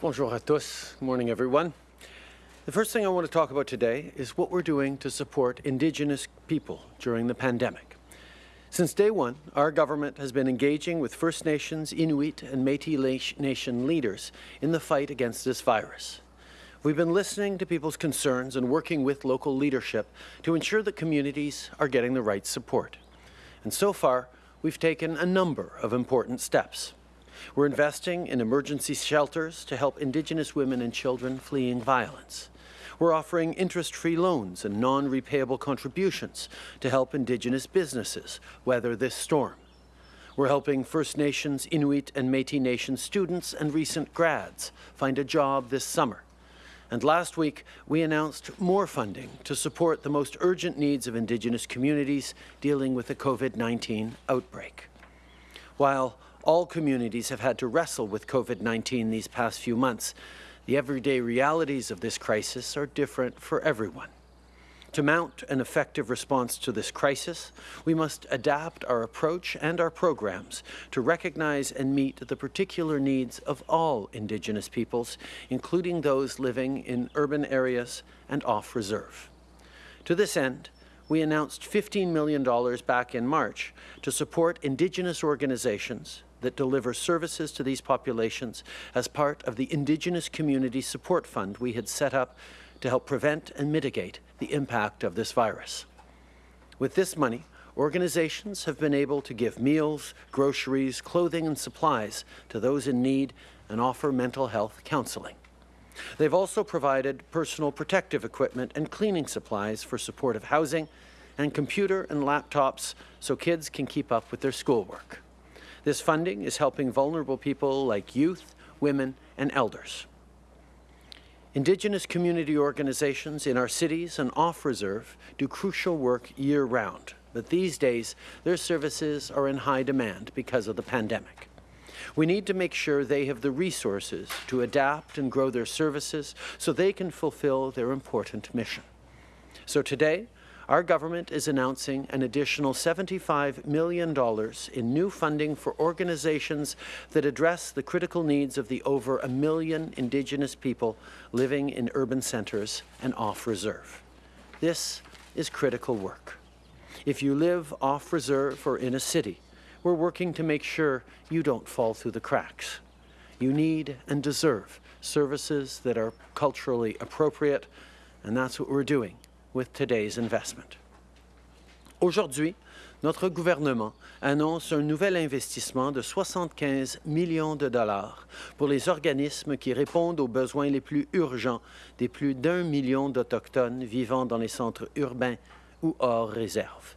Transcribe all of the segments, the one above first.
Bonjour à tous. Good morning, everyone. The first thing I want to talk about today is what we're doing to support Indigenous people during the pandemic. Since day one, our government has been engaging with First Nations, Inuit and Métis Nation leaders in the fight against this virus. We've been listening to people's concerns and working with local leadership to ensure that communities are getting the right support. And so far, we've taken a number of important steps. We're investing in emergency shelters to help Indigenous women and children fleeing violence. We're offering interest-free loans and non-repayable contributions to help Indigenous businesses weather this storm. We're helping First Nations, Inuit and Métis Nation students and recent grads find a job this summer. And last week, we announced more funding to support the most urgent needs of Indigenous communities dealing with the COVID-19 outbreak. While all communities have had to wrestle with COVID-19 these past few months, the everyday realities of this crisis are different for everyone. To mount an effective response to this crisis, we must adapt our approach and our programs to recognize and meet the particular needs of all Indigenous peoples, including those living in urban areas and off-reserve. To this end, we announced $15 million back in March to support Indigenous organizations, that deliver services to these populations as part of the Indigenous Community Support Fund we had set up to help prevent and mitigate the impact of this virus. With this money, organizations have been able to give meals, groceries, clothing and supplies to those in need and offer mental health counseling. They've also provided personal protective equipment and cleaning supplies for supportive housing and computer and laptops so kids can keep up with their schoolwork. This funding is helping vulnerable people like youth, women, and elders. Indigenous community organizations in our cities and off-reserve do crucial work year-round, but these days their services are in high demand because of the pandemic. We need to make sure they have the resources to adapt and grow their services so they can fulfill their important mission. So today, our government is announcing an additional $75 million in new funding for organizations that address the critical needs of the over a million Indigenous people living in urban centres and off-reserve. This is critical work. If you live off-reserve or in a city, we're working to make sure you don't fall through the cracks. You need and deserve services that are culturally appropriate, and that's what we're doing with today's investment. Aujourd'hui, notre gouvernement annonce un nouvel investissement de 75 millions de dollars pour les organismes qui répondent aux besoins les plus urgents des plus d'un million d'Autochtones vivant dans les centres urbains ou hors réserve.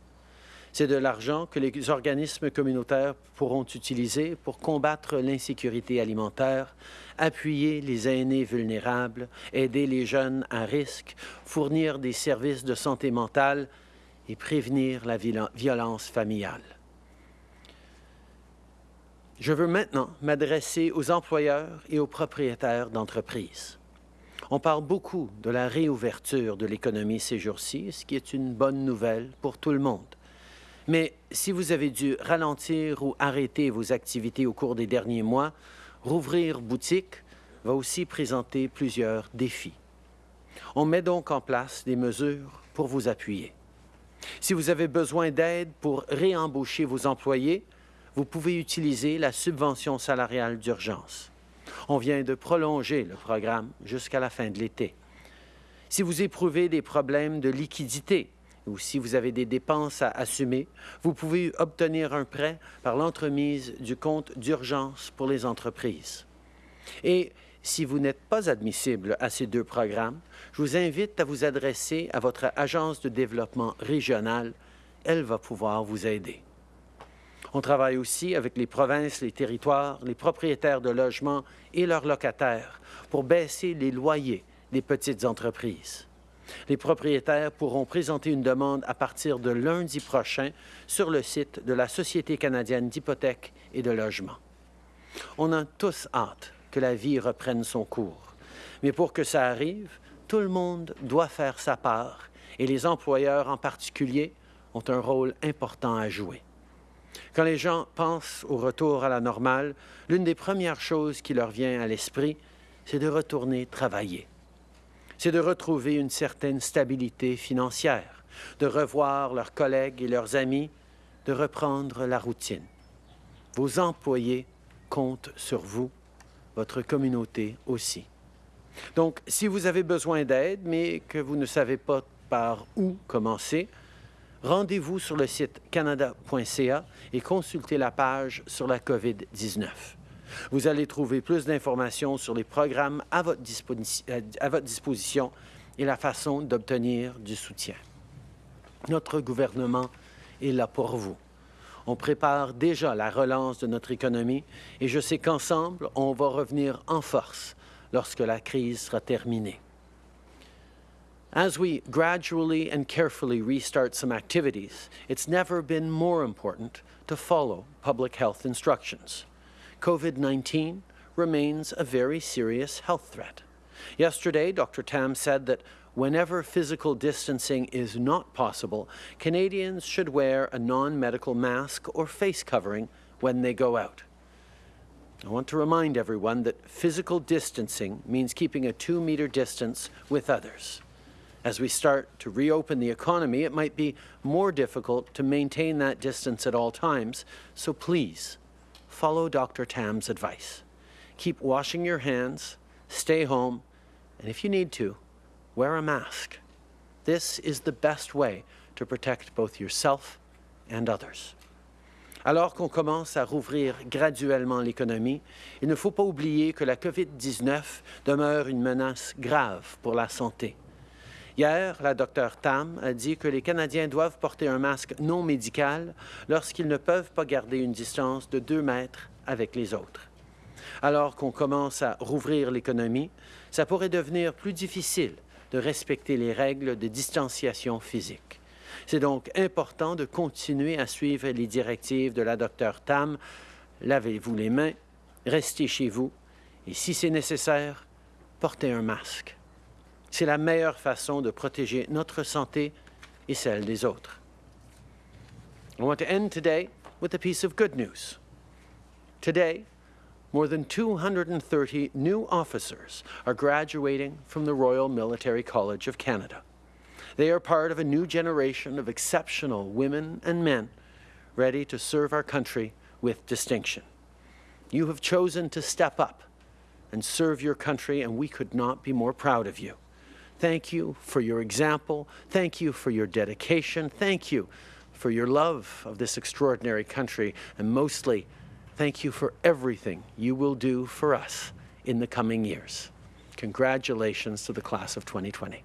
C'est de l'argent que les organismes communautaires pourront utiliser pour combattre l'insécurité alimentaire, appuyer les aînés vulnérables, aider les jeunes à risque, fournir des services de santé mentale et prévenir la violence familiale. Je veux maintenant m'adresser aux employeurs et aux propriétaires d'entreprises. On parle beaucoup de la réouverture de l'économie ces jours-ci, ce qui est une bonne nouvelle pour tout le monde. Mais si vous avez dû ralentir ou arrêter vos activités au cours des derniers mois, rouvrir boutique va aussi présenter plusieurs défis. On met donc en place des mesures pour vous appuyer. Si vous avez besoin d'aide pour réembaucher vos employés, vous pouvez utiliser la subvention salariale d'urgence. On vient de prolonger le programme jusqu'à la fin de l'été. Si vous éprouvez des problèmes de liquidité ou si vous avez des dépenses à assumer, vous pouvez obtenir un prêt par l'entremise du compte d'urgence pour les entreprises. Et si vous n'êtes pas admissible à ces deux programmes, je vous invite à vous adresser à votre agence de développement régional. Elle va pouvoir vous aider. On travaille aussi avec les provinces, les territoires, les propriétaires de logements et leurs locataires pour baisser les loyers des petites entreprises. Les propriétaires pourront présenter une demande à partir de lundi prochain sur le site de la Société canadienne d'hypothèques et de logement. On a tous hâte que la vie reprenne son cours. Mais pour que ça arrive, tout le monde doit faire sa part et les employeurs en particulier ont un rôle important à jouer. Quand les gens pensent au retour à la normale, l'une des premières choses qui leur vient à l'esprit, c'est de retourner travailler. C'est de retrouver une certaine stabilité financière, de revoir leurs collègues et leurs amis, de reprendre la routine. Vos employés comptent sur vous, votre communauté aussi. Donc, si vous avez besoin d'aide, mais que vous ne savez pas par où commencer, rendez-vous sur le site canada.ca et consultez la page sur la COVID-19. Vous allez trouver plus d'informations sur les programmes à votre, à votre, disposition et la façon d'obtenir du soutien. Notre gouvernement est là pour vous. On prépare déjà la relance de notre économie et je sais qu'ensemble, on va revenir en force lorsque la crise sera terminée. As we gradually and carefully restart some activities, it's never been more important to follow public health instructions. COVID-19 remains a very serious health threat. Yesterday, Dr. Tam said that whenever physical distancing is not possible, Canadians should wear a non-medical mask or face covering when they go out. I want to remind everyone that physical distancing means keeping a two-meter distance with others. As we start to reopen the economy, it might be more difficult to maintain that distance at all times, so please follow Dr. Tam's advice. Keep washing your hands, stay home, and if you need to, wear a mask. This is the best way to protect both yourself and others. Alors qu'on commence à rouvrir graduellement l'économie, il ne faut pas oublier que la COVID-19 demeure une menace grave pour la santé. Hier, la Dr Tam a dit que les Canadiens doivent porter un masque non médical lorsqu'ils ne peuvent pas garder une distance de deux mètres avec les autres. Alors qu'on commence à rouvrir l'économie, ça pourrait devenir plus difficile de respecter les règles de distanciation physique. C'est donc important de continuer à suivre les directives de la Dr Tam. Lavez-vous les mains, restez chez vous et si c'est nécessaire, portez un masque. C'est la meilleure façon de protéger notre santé et celle des autres. I want to end today with a piece of good news. Today, more than 230 new officers are graduating from the Royal Military College of Canada. They are part of a new generation of exceptional women and men ready to serve our country with distinction. You have chosen to step up and serve your country, and we could not be more proud of you. Thank you for your example. Thank you for your dedication. Thank you for your love of this extraordinary country, and mostly, thank you for everything you will do for us in the coming years. Congratulations to the class of 2020.